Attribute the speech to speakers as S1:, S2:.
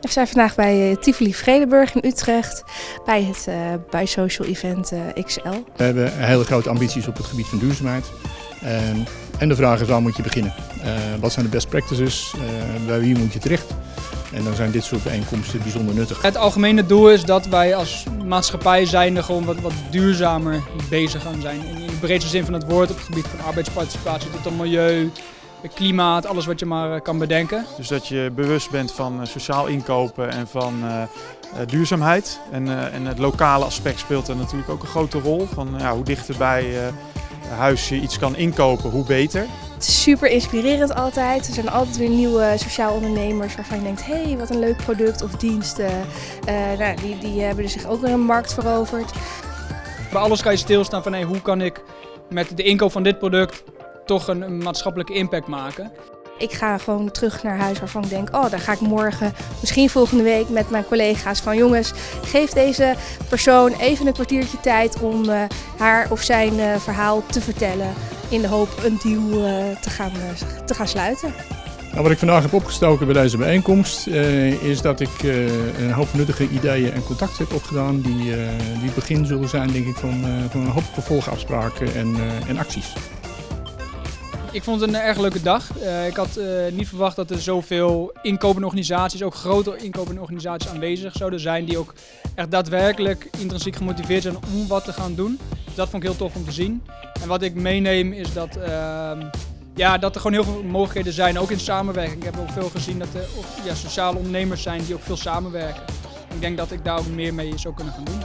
S1: We zijn vandaag bij eh, Tivoli Vredenburg in Utrecht bij het uh, bij Social Event uh, XL.
S2: We hebben hele grote ambities op het gebied van duurzaamheid. En de vraag is waar moet je beginnen? Uh, wat zijn de best practices? bij wie moet je terecht? En dan zijn dit soort bijeenkomsten bijzonder nuttig.
S3: Het algemene doel is dat wij als maatschappij zijnde gewoon wat, wat duurzamer bezig gaan zijn. In, in de breedste zin van het woord op het gebied van arbeidsparticipatie tot het milieu, klimaat, alles wat je maar eh, kan bedenken.
S4: Dus dat je bewust bent van eh, sociaal inkopen en van uh, duurzaamheid. En, uh, en, het lokale aspect speelt er natuurlijk ook een grote rol. Van ja, hoe dichter bij huis je iets kan inkopen, hoe beter.
S1: Het is super inspirerend altijd. Er zijn altijd weer nieuwe sociaal ondernemers waarvan je denkt, hé, hey, wat een leuk product of dienst. nou, die, die hebben zich ook weer een markt veroverd.
S3: Bij alles kan je stilstaan van hey, hoe kan ik met de inkoop van dit product toch een, een maatschappelijke impact maken.
S1: Ik ga gewoon terug naar huis waarvan ik denk, oh, daar ga ik morgen, misschien volgende week met mijn collega's van jongens, geef deze persoon even een kwartiertje tijd om uh, haar of zijn uh, verhaal te vertellen. In de hoop een deal uh, te, gaan, te gaan sluiten.
S2: Nou, wat ik vandaag heb opgestoken bij deze bijeenkomst is dat ik een hoop nuttige ideeën en contacten heb opgedaan die, die het begin zullen zijn denk ik van, van een hoop vervolgafspraken en, en acties.
S3: Ik vond het een erg leuke dag. Uh, ik had uh, niet verwacht dat er zoveel inkopende organisaties, ook grote inkopende organisaties aanwezig zouden zijn. Die ook echt daadwerkelijk intrinsiek gemotiveerd zijn om wat te gaan doen. Dus dat vond ik heel tof om te zien. En wat ik meeneem is dat, uh, ja, dat er gewoon heel veel mogelijkheden zijn, ook in samenwerking. Ik heb ook veel gezien dat er ja, sociale ondernemers zijn die ook veel samenwerken. Ik denk dat ik daar ook meer mee zou kunnen gaan doen.